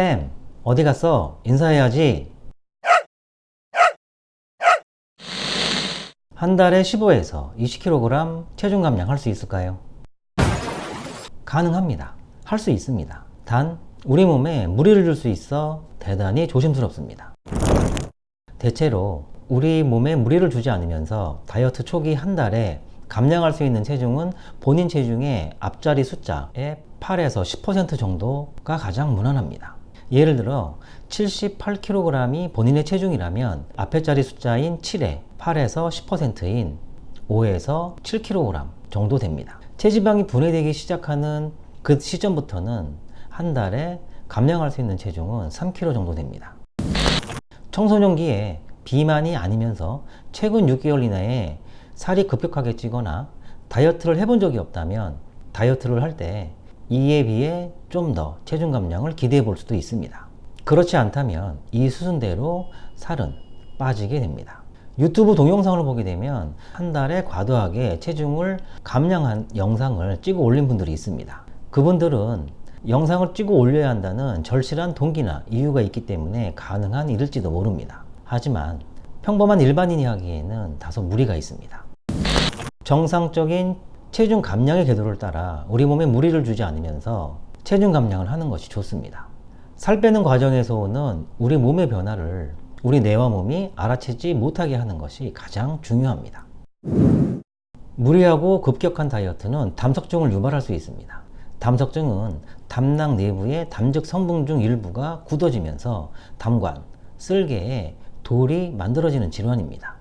쌤 어디 갔어? 인사해야지 한 달에 15에서 20kg 체중 감량 할 수 있을까요? 가능합니다. 할 수 있습니다. 단 우리 몸에 무리를 줄 수 있어 대단히 조심스럽습니다. 대체로 우리 몸에 무리를 주지 않으면서 다이어트 초기 한 달에 감량할 수 있는 체중은 본인 체중의 앞자리 숫자의 8에서 10% 정도가 가장 무난합니다. 예를 들어 78kg이 본인의 체중이라면 앞에 자리 숫자인 7에 8에서 10%인 5에서 7kg 정도 됩니다. 체지방이 분해되기 시작하는 그 시점부터는 한 달에 감량할 수 있는 체중은 3kg 정도 됩니다. 청소년기에 비만이 아니면서 최근 6개월 이내에 살이 급격하게 찌거나 다이어트를 해본 적이 없다면 다이어트를 할 때 이에 비해 좀 더 체중 감량을 기대해 볼 수도 있습니다. 그렇지 않다면 이 수순대로 살은 빠지게 됩니다. 유튜브 동영상을 보게 되면 한 달에 과도하게 체중을 감량한 영상을 찍어 올린 분들이 있습니다. 그분들은 영상을 찍어 올려야 한다는 절실한 동기나 이유가 있기 때문에 가능한 일일지도 모릅니다. 하지만 평범한 일반인이 하기에는 다소 무리가 있습니다. 정상적인 체중 감량의 궤도를 따라 우리 몸에 무리를 주지 않으면서 체중 감량을 하는 것이 좋습니다. 살 빼는 과정에서 오는 우리 몸의 변화를 우리 뇌와 몸이 알아채지 못하게 하는 것이 가장 중요합니다. 무리하고 급격한 다이어트는 담석증을 유발할 수 있습니다. 담석증은 담낭 내부의 담즙 성분 중 일부가 굳어지면서 담관, 쓸개에 돌이 만들어지는 질환입니다.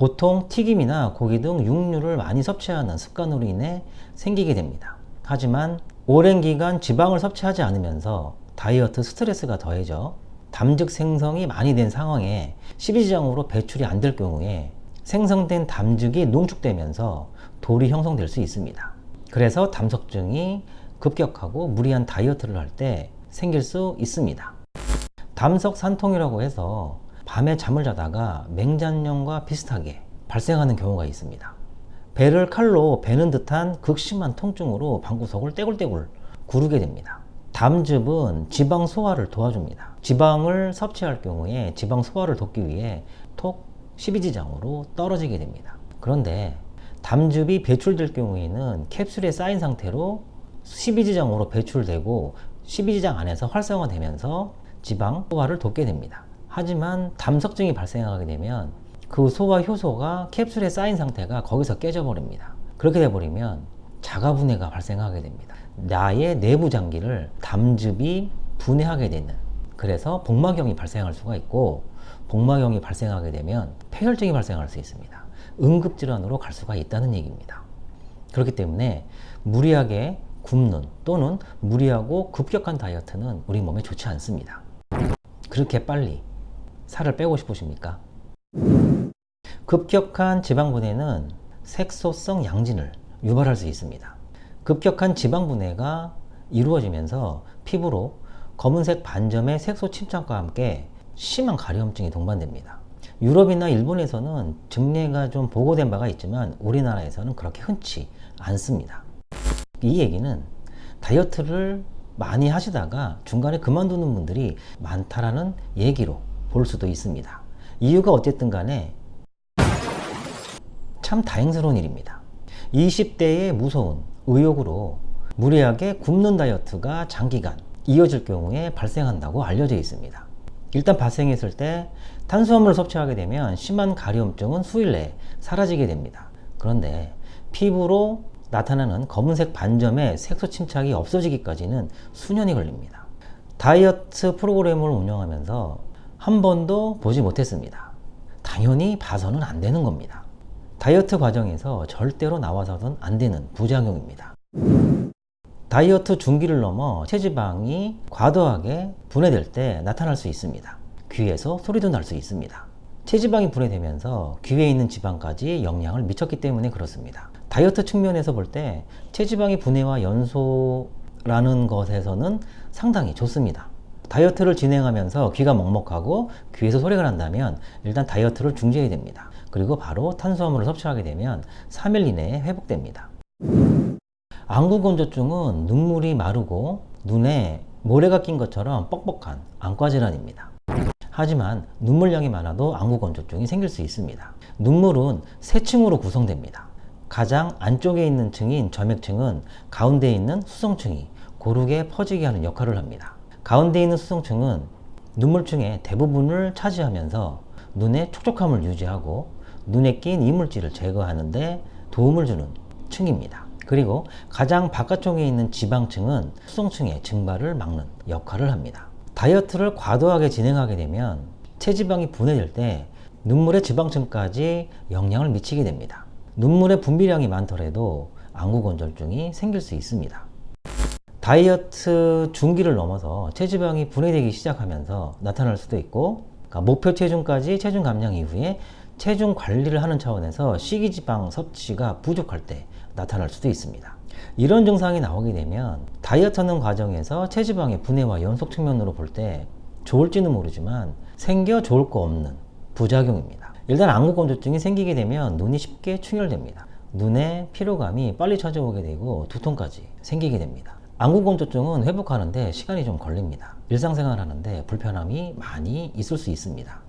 보통 튀김이나 고기 등 육류를 많이 섭취하는 습관으로 인해 생기게 됩니다. 하지만 오랜 기간 지방을 섭취하지 않으면서 다이어트 스트레스가 더해져 담즙 생성이 많이 된 상황에 십이지장으로 배출이 안 될 경우에 생성된 담즙이 농축되면서 돌이 형성될 수 있습니다. 그래서 담석증이 급격하고 무리한 다이어트를 할 때 생길 수 있습니다. 담석 산통이라고 해서 밤에 잠을 자다가 맹장염과 비슷하게 발생하는 경우가 있습니다. 배를 칼로 베는 듯한 극심한 통증으로 방구석을 떼굴떼굴 구르게 됩니다. 담즙은 지방 소화를 도와줍니다. 지방을 섭취할 경우에 지방 소화를 돕기 위해 톡 12지장으로 떨어지게 됩니다. 그런데 담즙이 배출될 경우에는 캡슐에 쌓인 상태로 12지장으로 배출되고 12지장 안에서 활성화되면서 지방 소화를 돕게 됩니다. 하지만 담석증이 발생하게 되면 그 소화 효소가 캡슐에 쌓인 상태가 거기서 깨져버립니다. 그렇게 돼버리면 자가분해가 발생하게 됩니다. 나의 내부 장기를 담즙이 분해하게 되는 그래서 복막염이 발생할 수가 있고 복막염이 발생하게 되면 폐혈증이 발생할 수 있습니다. 응급질환으로 갈 수가 있다는 얘기입니다. 그렇기 때문에 무리하게 굶는 또는 무리하고 급격한 다이어트는 우리 몸에 좋지 않습니다. 그렇게 빨리 살을 빼고 싶으십니까? 급격한 지방분해는 색소성 양진을 유발할 수 있습니다. 급격한 지방분해가 이루어지면서 피부로 검은색 반점의 색소 침착과 함께 심한 가려움증이 동반됩니다. 유럽이나 일본에서는 증례가 좀 보고된 바가 있지만 우리나라에서는 그렇게 흔치 않습니다. 이 얘기는 다이어트를 많이 하시다가 중간에 그만두는 분들이 많다라는 얘기로 볼 수도 있습니다. 이유가 어쨌든 간에 참 다행스러운 일입니다. 20대의 무서운 의욕으로 무리하게 굶는 다이어트가 장기간 이어질 경우에 발생한다고 알려져 있습니다. 일단 발생했을 때 탄수화물을 섭취하게 되면 심한 가려움증은 수일 내에 사라지게 됩니다. 그런데 피부로 나타나는 검은색 반점의 색소 침착이 없어지기까지는 수년이 걸립니다. 다이어트 프로그램을 운영하면서 한 번도 보지 못했습니다. 당연히 봐서는 안 되는 겁니다. 다이어트 과정에서 절대로 나와서는 안 되는 부작용입니다. 다이어트 중기를 넘어 체지방이 과도하게 분해될 때 나타날 수 있습니다. 귀에서 소리도 날 수 있습니다. 체지방이 분해되면서 귀에 있는 지방까지 영향을 미쳤기 때문에 그렇습니다. 다이어트 측면에서 볼 때 체지방의 분해와 연소라는 것에서는 상당히 좋습니다. 다이어트를 진행하면서 귀가 먹먹하고 귀에서 소리가 난다면 일단 다이어트를 중지해야 됩니다. 그리고 바로 탄수화물을 섭취하게 되면 3일 이내에 회복됩니다. 안구건조증은 눈물이 마르고 눈에 모래가 낀 것처럼 뻑뻑한 안과 질환입니다. 하지만 눈물량이 많아도 안구건조증이 생길 수 있습니다. 눈물은 세 층으로 구성됩니다. 가장 안쪽에 있는 층인 점액층은 가운데 있는 수성층이 고르게 퍼지게 하는 역할을 합니다. 가운데 있는 수성층은 눈물층의 대부분을 차지하면서 눈의 촉촉함을 유지하고 눈에 낀 이물질을 제거하는데 도움을 주는 층입니다. 그리고 가장 바깥쪽에 있는 지방층은 수성층의 증발을 막는 역할을 합니다. 다이어트를 과도하게 진행하게 되면 체지방이 분해될 때 눈물의 지방층까지 영향을 미치게 됩니다. 눈물의 분비량이 많더라도 안구건조증이 생길 수 있습니다. 다이어트 중기를 넘어서 체지방이 분해되기 시작하면서 나타날 수도 있고 그러니까 목표 체중까지 체중 감량 이후에 체중 관리를 하는 차원에서 식이지방 섭취가 부족할 때 나타날 수도 있습니다. 이런 증상이 나오게 되면 다이어트하는 과정에서 체지방의 분해와 연속 측면으로 볼 때 좋을지는 모르지만 생겨 좋을 거 없는 부작용입니다. 일단 안구건조증이 생기게 되면 눈이 쉽게 충혈됩니다. 눈에 피로감이 빨리 찾아오게 되고 두통까지 생기게 됩니다. 안구건조증은 회복하는데 시간이 좀 걸립니다. 일상생활 하는데 불편함이 많이 있을 수 있습니다.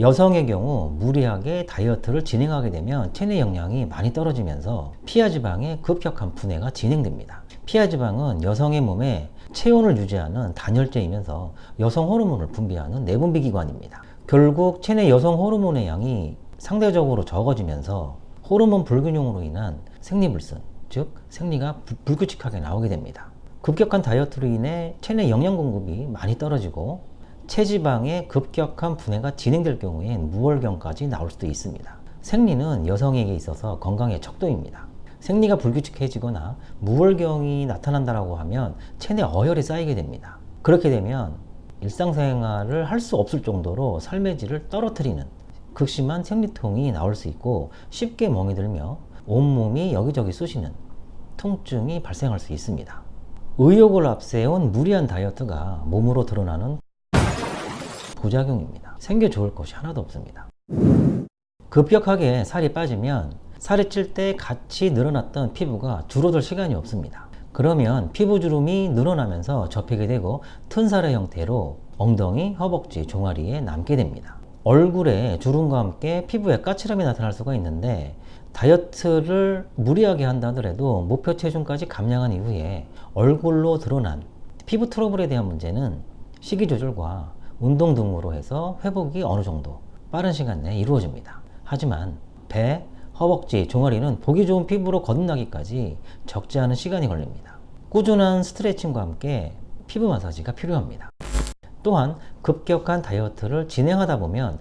여성의 경우 무리하게 다이어트를 진행하게 되면 체내 영양이 많이 떨어지면서 피하지방의 급격한 분해가 진행됩니다. 피하지방은 여성의 몸에 체온을 유지하는 단열재이면서 여성 호르몬을 분비하는 내분비 기관입니다. 결국 체내 여성 호르몬의 양이 상대적으로 적어지면서 호르몬 불균형으로 인한 생리불순, 즉 생리가 불규칙하게 나오게 됩니다. 급격한 다이어트로 인해 체내 영양 공급이 많이 떨어지고 체지방의 급격한 분해가 진행될 경우엔 무월경까지 나올 수도 있습니다. 생리는 여성에게 있어서 건강의 척도입니다. 생리가 불규칙해지거나 무월경이 나타난다고 하면 체내 어혈이 쌓이게 됩니다. 그렇게 되면 일상생활을 할 수 없을 정도로 삶의 질을 떨어뜨리는 극심한 생리통이 나올 수 있고 쉽게 멍이 들며 온몸이 여기저기 쑤시는 통증이 발생할 수 있습니다. 의욕을 앞세운 무리한 다이어트가 몸으로 드러나는 부작용입니다. 생겨 좋을 것이 하나도 없습니다. 급격하게 살이 빠지면 살이 찔 때 같이 늘어났던 피부가 줄어들 시간이 없습니다. 그러면 피부 주름이 늘어나면서 접히게 되고 튼 살의 형태로 엉덩이, 허벅지, 종아리에 남게 됩니다. 얼굴에 주름과 함께 피부에 까칠함이 나타날 수가 있는데 다이어트를 무리하게 한다 하더라도 목표 체중까지 감량한 이후에 얼굴로 드러난 피부 트러블에 대한 문제는 식이 조절과 운동 등으로 해서 회복이 어느 정도 빠른 시간 내에 이루어집니다. 하지만 배, 허벅지, 종아리는 보기 좋은 피부로 거듭나기까지 적지 않은 시간이 걸립니다. 꾸준한 스트레칭과 함께 피부 마사지가 필요합니다. 또한 급격한 다이어트를 진행하다 보면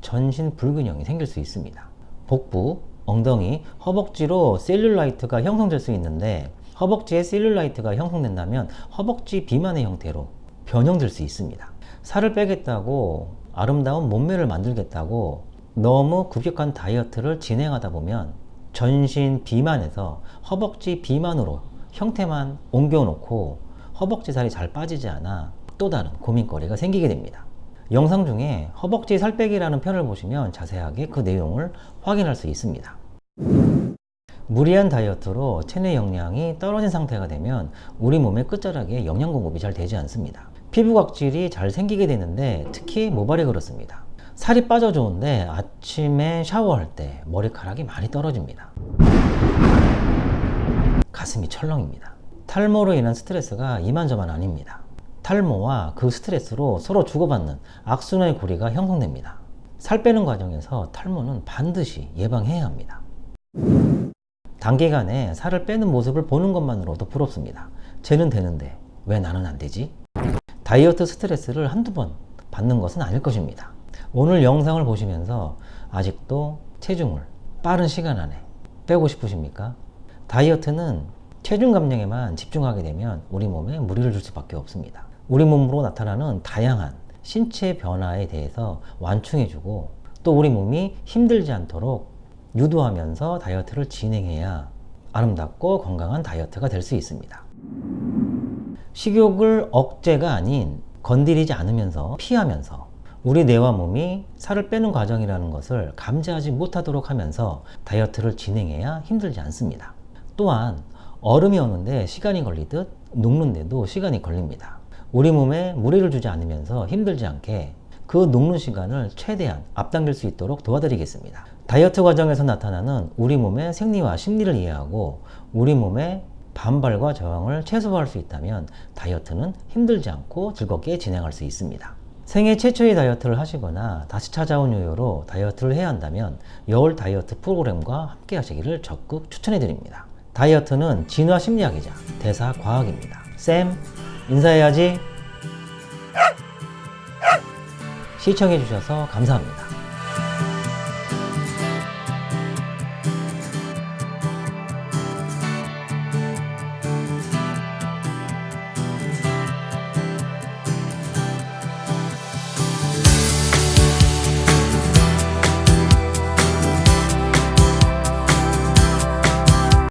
전신 불균형이 생길 수 있습니다. 복부, 엉덩이, 허벅지로 셀룰라이트가 형성될 수 있는데 허벅지에 셀룰라이트가 형성된다면 허벅지 비만의 형태로 변형될 수 있습니다. 살을 빼겠다고 아름다운 몸매를 만들겠다고 너무 급격한 다이어트를 진행하다 보면 전신 비만에서 허벅지 비만으로 형태만 옮겨놓고 허벅지 살이 잘 빠지지 않아 또 다른 고민거리가 생기게 됩니다. 영상 중에 허벅지 살 빼기라는 편을 보시면 자세하게 그 내용을 확인할 수 있습니다. 무리한 다이어트로 체내 영양이 떨어진 상태가 되면 우리 몸의 끝자락에 영양 공급이 잘 되지 않습니다. 피부 각질이 잘 생기게 되는데 특히 모발이 그렇습니다. 살이 빠져 좋은데 아침에 샤워할 때 머리카락이 많이 떨어집니다. 가슴이 철렁입니다. 탈모로 인한 스트레스가 이만저만 아닙니다. 탈모와 그 스트레스로 서로 주고받는 악순환의 고리가 형성됩니다. 살 빼는 과정에서 탈모는 반드시 예방해야 합니다. 단기간에 살을 빼는 모습을 보는 것만으로도 부럽습니다. 쟤는 되는데 왜 나는 안 되지? 다이어트 스트레스를 한두 번 받는 것은 아닐 것입니다. 오늘 영상을 보시면서 아직도 체중을 빠른 시간 안에 빼고 싶으십니까? 다이어트는 체중 감량에만 집중하게 되면 우리 몸에 무리를 줄 수밖에 없습니다. 우리 몸으로 나타나는 다양한 신체 변화에 대해서 완충해주고 또 우리 몸이 힘들지 않도록 유도하면서 다이어트를 진행해야 아름답고 건강한 다이어트가 될 수 있습니다. 식욕을 억제가 아닌 건드리지 않으면서 피하면서 우리 뇌와 몸이 살을 빼는 과정이라는 것을 감지하지 못하도록 하면서 다이어트를 진행해야 힘들지 않습니다. 또한 얼음이 오는데 시간이 걸리듯 녹는데도 시간이 걸립니다. 우리 몸에 무리를 주지 않으면서 힘들지 않게 그 녹는 시간을 최대한 앞당길 수 있도록 도와드리겠습니다. 다이어트 과정에서 나타나는 우리 몸의 생리와 심리를 이해하고 우리 몸의 반발과 저항을 최소화할 수 있다면 다이어트는 힘들지 않고 즐겁게 진행할 수 있습니다. 생애 최초의 다이어트를 하시거나 다시 찾아온 요요로 다이어트를 해야 한다면 여울 다이어트 프로그램과 함께 하시기를 적극 추천해 드립니다. 다이어트는 진화 심리학이자 대사 과학입니다. 쌤, 인사해야지. 시청해 주셔서 감사합니다.